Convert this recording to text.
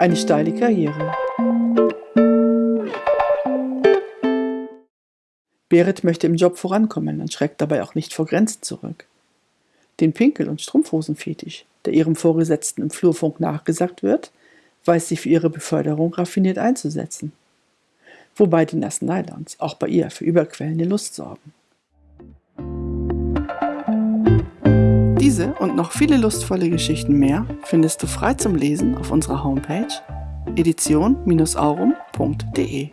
Eine steile Karriere. Berit möchte im Job vorankommen und schreckt dabei auch nicht vor Grenzen zurück. Den Pinkel- und Strumpfhosenfetisch, der ihrem Vorgesetzten im Flurfunk nachgesagt wird, weiß sie für ihre Beförderung raffiniert einzusetzen. Wobei die nassen Nylons auch bei ihr für überquellende Lust sorgen. Diese und noch viele lustvolle Geschichten mehr findest du frei zum Lesen auf unserer Homepage edition-aurum.de.